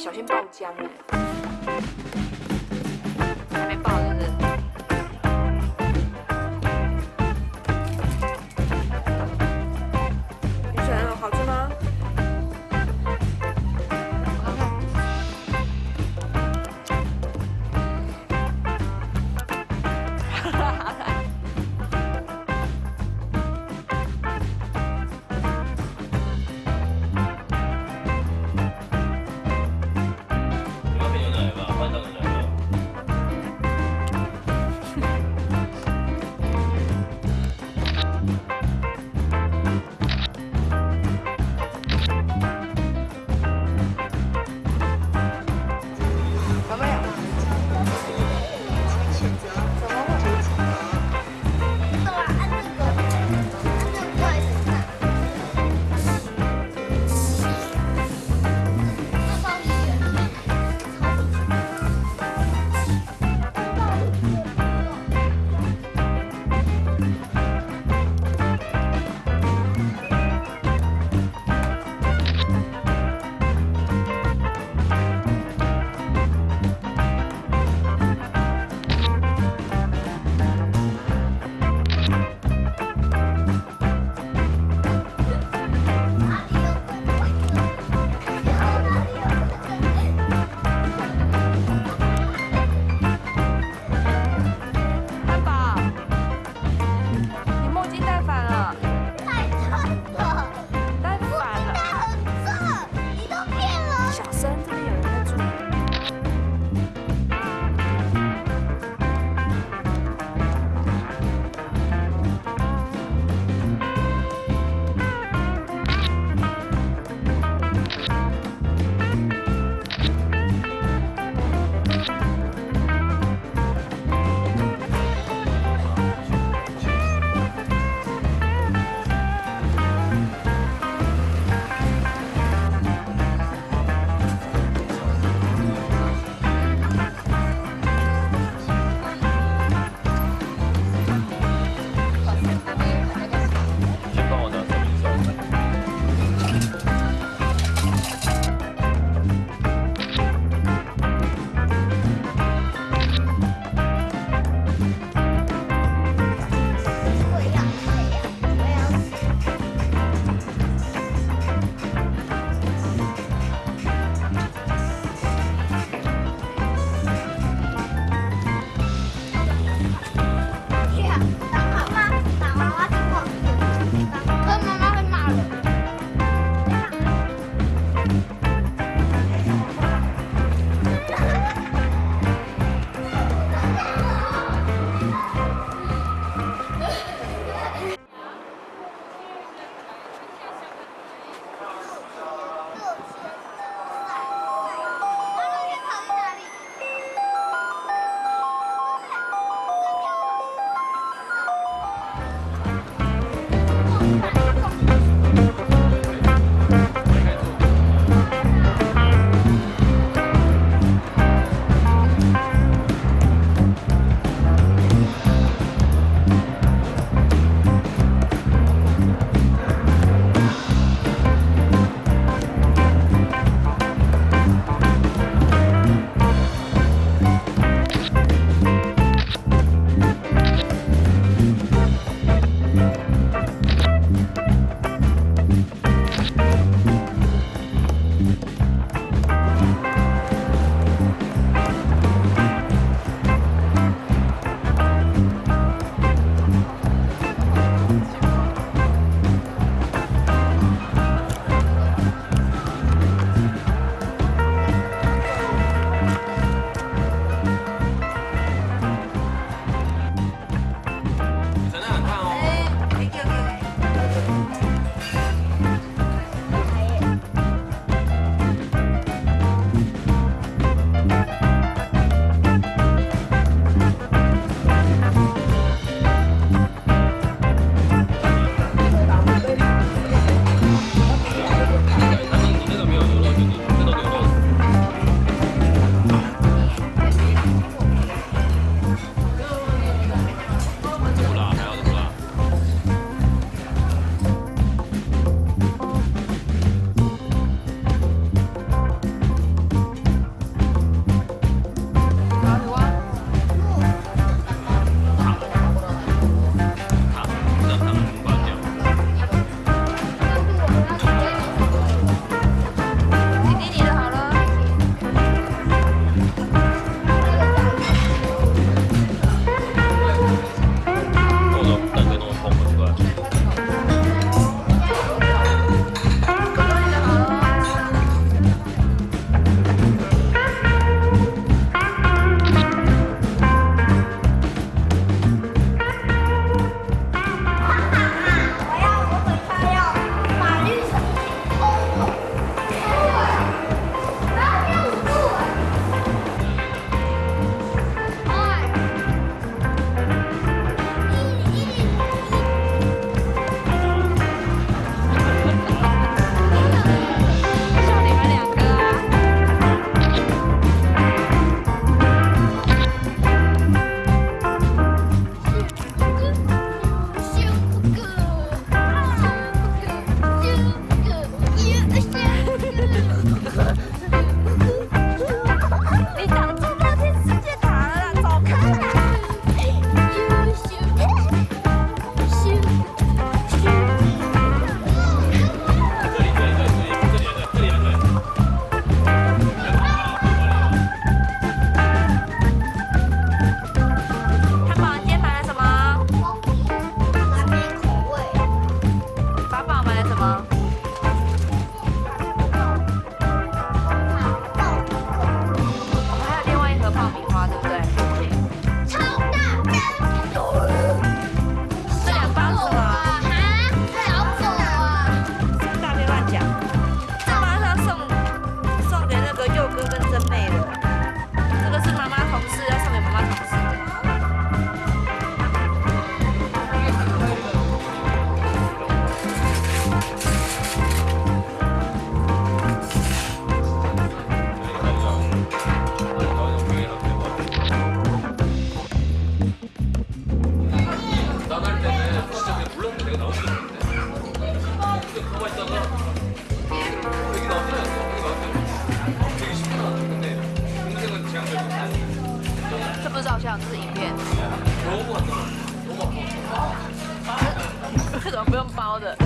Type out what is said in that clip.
小心爆浆哎！还没爆花对不对？是照相，这是影片。这 怎么不用包的？